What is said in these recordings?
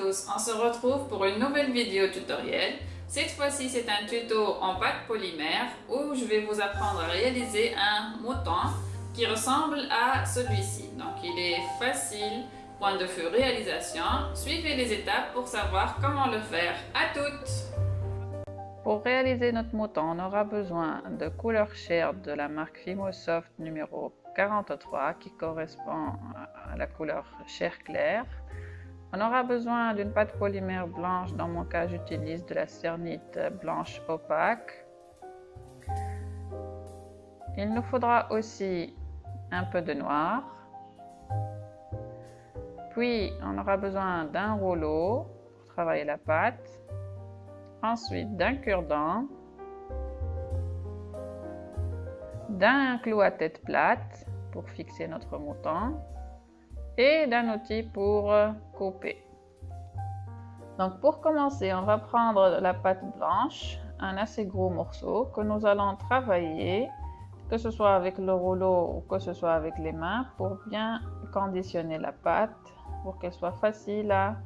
on se retrouve pour une nouvelle vidéo tutoriel. Cette fois-ci, c'est un tuto en pâte polymère où je vais vous apprendre à réaliser un mouton qui ressemble à celui-ci. Donc, il est facile, point de vue réalisation. Suivez les étapes pour savoir comment le faire. À toutes Pour réaliser notre mouton, on aura besoin de couleur chair de la marque Fimosoft numéro 43 qui correspond à la couleur chair claire. On aura besoin d'une pâte polymère blanche, dans mon cas j'utilise de la cernite blanche opaque. Il nous faudra aussi un peu de noir. Puis on aura besoin d'un rouleau pour travailler la pâte. Ensuite d'un cure-dent. D'un clou à tête plate pour fixer notre mouton et d'un outil pour euh, couper. Donc pour commencer, on va prendre la pâte blanche, un assez gros morceau que nous allons travailler, que ce soit avec le rouleau ou que ce soit avec les mains, pour bien conditionner la pâte, pour qu'elle soit facile à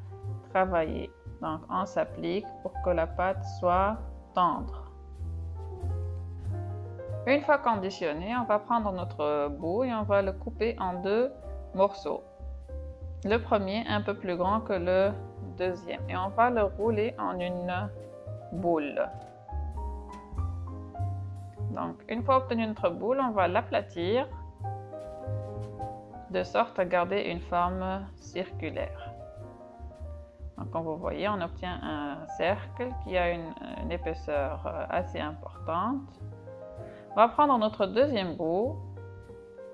travailler. Donc on s'applique pour que la pâte soit tendre. Une fois conditionné, on va prendre notre bout et on va le couper en deux morceaux le premier un peu plus grand que le deuxième et on va le rouler en une boule. Donc une fois obtenu notre boule, on va l'aplatir de sorte à garder une forme circulaire. Donc comme vous voyez, on obtient un cercle qui a une, épaisseur euh, assez importante. On va prendre notre deuxième bout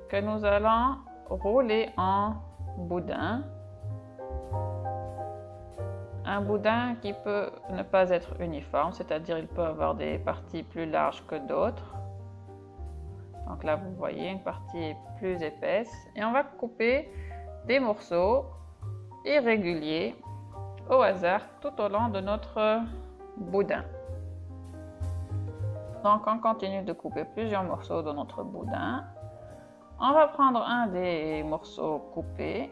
que nous allons rouler en boudin. Un boudin qui peut ne pas être uniforme, c'est-à-dire il peut avoir des parties plus larges que d'autres. Donc là, vous voyez, une partie plus épaisse. Et on va couper des morceaux irréguliers au hasard tout au long de notre boudin. Donc on continue de couper plusieurs morceaux de notre boudin. On va prendre un des morceaux coupés,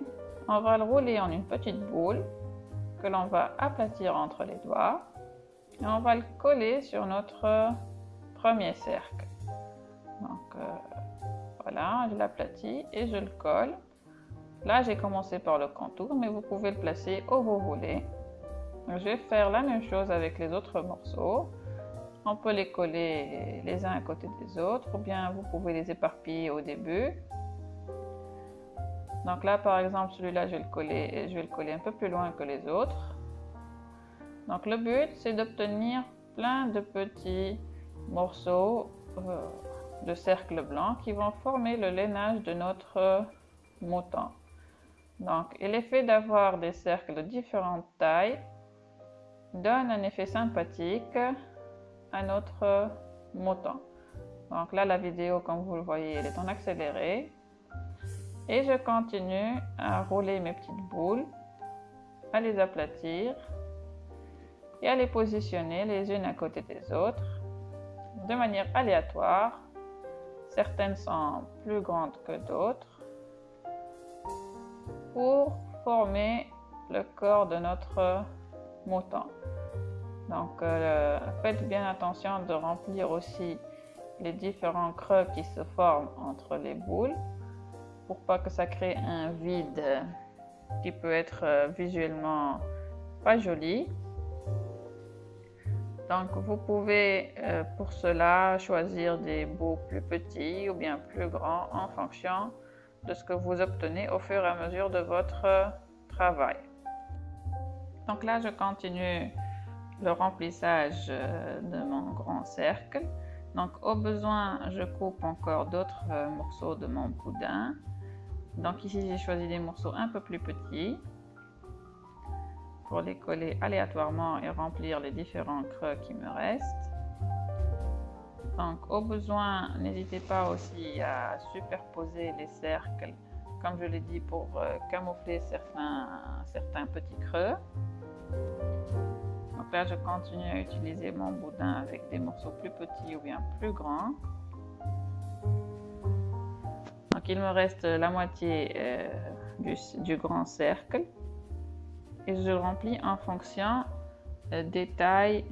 on va le rouler en une petite boule que l'on va aplatir entre les doigts et on va le coller sur notre premier cercle. Donc euh, voilà, je l'aplatis et je le colle. Là, j'ai commencé par le contour, mais vous pouvez le placer où vous voulez. Je vais faire la même chose avec les autres morceaux. On peut les coller les uns à côté des autres ou bien vous pouvez les éparpiller au début. Donc là par exemple celui-là je vais le coller je vais le coller un peu plus loin que les autres. Donc le but c'est d'obtenir plein de petits morceaux euh, de cercle blanc qui vont former le lainage de notre mouton. Donc et l'effet d'avoir des cercles de différentes tailles donne un effet sympathique notre mouton. Donc là, la vidéo, comme vous le voyez, elle est en accéléré. Et je continue à rouler mes petites boules, à les aplatir et à les positionner les unes à côté des autres de manière aléatoire. Certaines sont plus grandes que d'autres pour former le corps de notre mouton. Donc euh, faites bien attention de remplir aussi les différents creux qui se forment entre les boules pour pas que ça crée un vide qui peut être euh, visuellement pas joli. Donc vous pouvez euh, pour cela choisir des bouts plus petits ou bien plus grands en fonction de ce que vous obtenez au fur et à mesure de votre travail. Donc là je continue le remplissage euh, de mon grand cercle. Donc au besoin, je coupe encore d'autres euh, morceaux de mon boudin. Donc ici, j'ai choisi des morceaux un peu plus petits pour les coller aléatoirement et remplir les différents creux qui me restent. Donc au besoin, n'hésitez pas aussi à superposer les cercles, comme je l'ai dit, pour euh, camoufler certains, certains petits creux. Donc là, je continue à utiliser mon boudin avec des morceaux plus petits ou bien plus grands. Donc il me reste la moitié euh, du, grand cercle. et je remplis en fonction euh, des tailles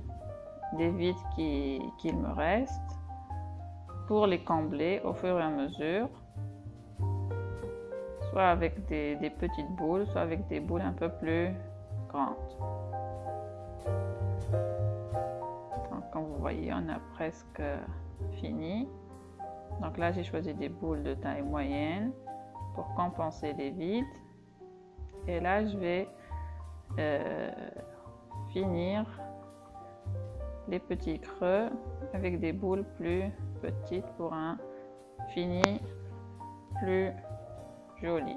des vides qu'il me reste pour les combler au fur et à mesure soit avec des petites boules soit avec des boules un peu plus grandes comme vous voyez on a presque fini donc là j'ai choisi des boules de taille moyenne pour compenser les vides et là je vais euh, finir les petits creux avec des boules plus petites pour un fini plus joli.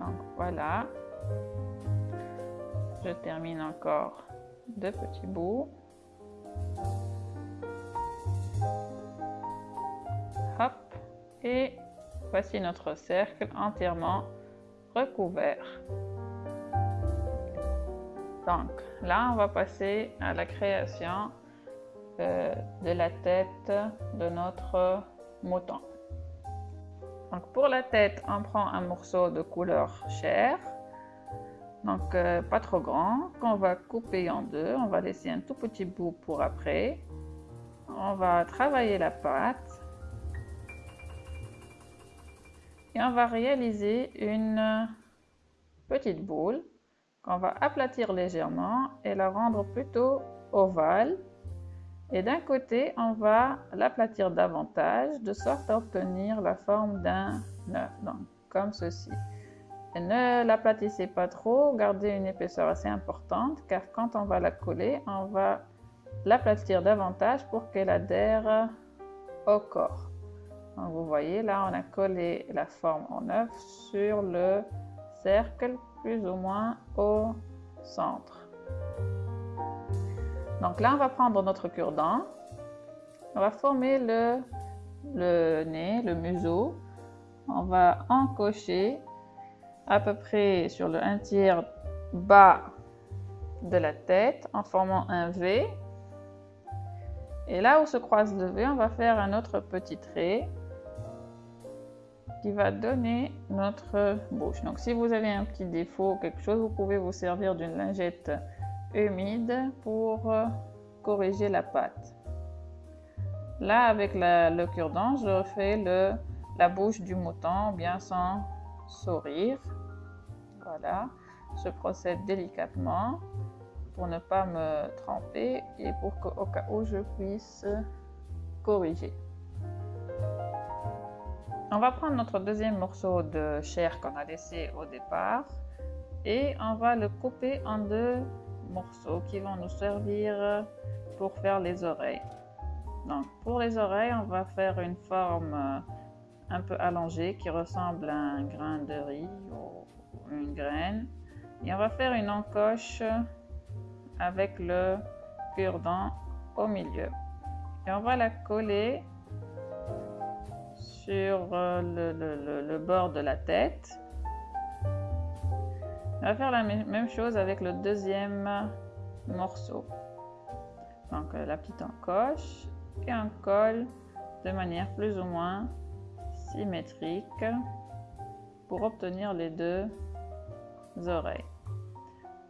Donc voilà. Je termine encore deux petits bouts. Hop. Et voici notre cercle entièrement recouvert. Donc là, on va passer à la création euh, de la tête de notre mouton. Donc pour la tête, on prend un morceau de couleur chair, donc euh, pas trop grand, qu'on va couper en deux. On va laisser un tout petit bout pour après. On va travailler la pâte et on va réaliser une petite boule qu'on va aplatir légèrement et la rendre plutôt ovale. Et d'un côté, on va l'aplatir davantage de sorte à obtenir la forme d'un œuf, donc comme ceci. Ne l'aplatissez pas trop, gardez une épaisseur assez importante car quand on va la coller, on va l'aplatir davantage pour qu'elle adhère au corps. Donc vous voyez, là on a collé la forme en œuf sur le cercle plus ou moins au centre. Donc là, on va prendre notre cure-dent. On va former le, le nez, le museau. On va encocher à peu près sur le 1 tiers bas de la tête en formant un V. Et là où se croise le V, on va faire un autre petit trait qui va donner notre bouche. Donc si vous avez un petit défaut ou quelque chose, vous pouvez vous servir d'une lingette humide pour euh, corriger la pâte. Là, avec le cure-dent, je refais le, la bouche du mouton bien sans sourire. Voilà, je procède délicatement pour ne pas me tremper et pour qu'au cas où je puisse corriger. On va prendre notre deuxième morceau de chair qu'on a laissé au départ et on va le couper en deux morceaux qui vont nous servir pour faire les oreilles. Donc pour les oreilles, on va faire une forme euh, un peu allongée qui ressemble à un grain de riz ou une graine. Et on va faire une encoche avec le cure-dent au milieu. Et on va la coller sur euh, le, bord de la tête. On va faire la même chose avec le deuxième morceau. Donc euh, la petite encoche et un col de manière plus ou moins symétrique pour obtenir les deux oreilles.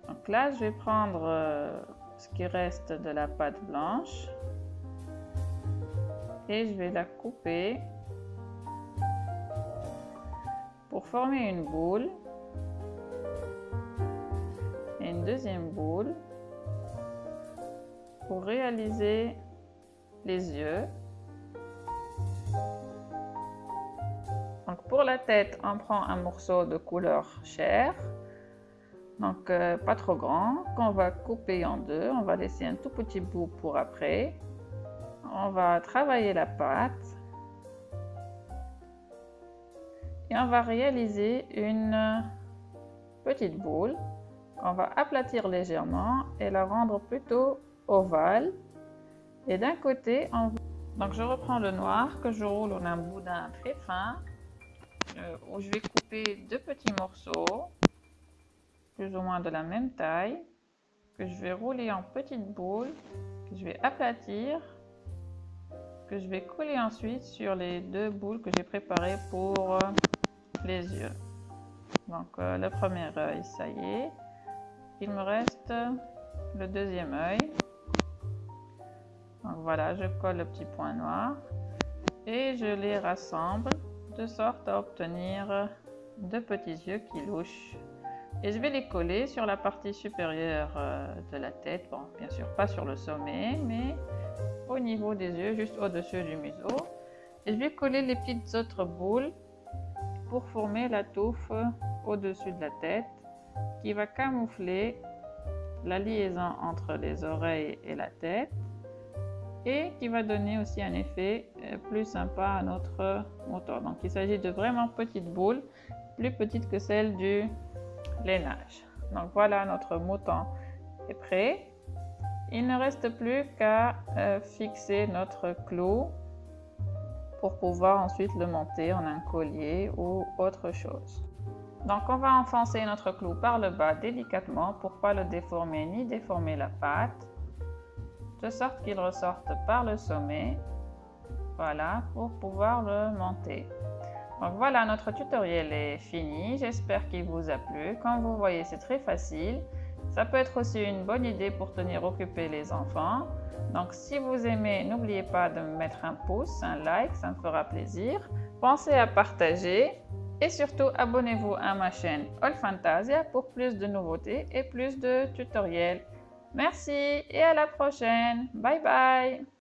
Donc là, je vais prendre euh, ce qui reste de la pâte blanche et je vais la couper pour former une boule et une deuxième boule pour réaliser les yeux. Pour la tête, on prend un morceau de couleur chair, donc euh, pas trop grand, qu'on va couper en deux. On va laisser un tout petit bout pour après. On va travailler la pâte. Et on va réaliser une petite boule. Qu'on va aplatir légèrement et la rendre plutôt ovale. Et d'un côté on donc je reprends le noir que je roule en un boudin très fin où je vais couper deux petits morceaux plus ou moins de la même taille que je vais rouler en petites boules que je vais aplatir que je vais coller ensuite sur les deux boules que j'ai préparées pour les yeux. Donc euh, le premier œil, ça y est. Il me reste le deuxième œil. Donc voilà, je colle le petit point noir et je les rassemble de sorte à obtenir deux petits yeux qui louchent. Et je vais les coller sur la partie supérieure euh, de la tête. Bon, bien sûr, pas sur le sommet, mais au niveau des yeux, juste au-dessus du museau. Et je vais coller les petites autres boules pour former la touffe au-dessus de la tête qui va camoufler la liaison entre les oreilles et la tête et qui va donner aussi un effet euh, plus sympa à notre moteur. Donc il s'agit de vraiment petites boules, plus petites que celles du lainage. Donc voilà, notre mouton est prêt. Il ne reste plus qu'à euh, fixer notre clou pour pouvoir ensuite le monter en un collier ou autre chose. Donc on va enfoncer notre clou par le bas délicatement pour pas le déformer ni déformer la pâte, de sorte qu'il ressorte par le sommet, voilà, pour pouvoir le monter. Donc voilà, notre tutoriel est fini, j'espère qu'il vous a plu. Comme vous voyez, c'est très facile. Ça peut être aussi une bonne idée pour tenir occupés les enfants. Donc si vous aimez, n'oubliez pas de me mettre un pouce, un like, ça me fera plaisir. Pensez à partager et surtout abonnez-vous à ma chaîne All Fantasia pour plus de nouveautés et plus de tutoriels. Merci et à la prochaine. Bye bye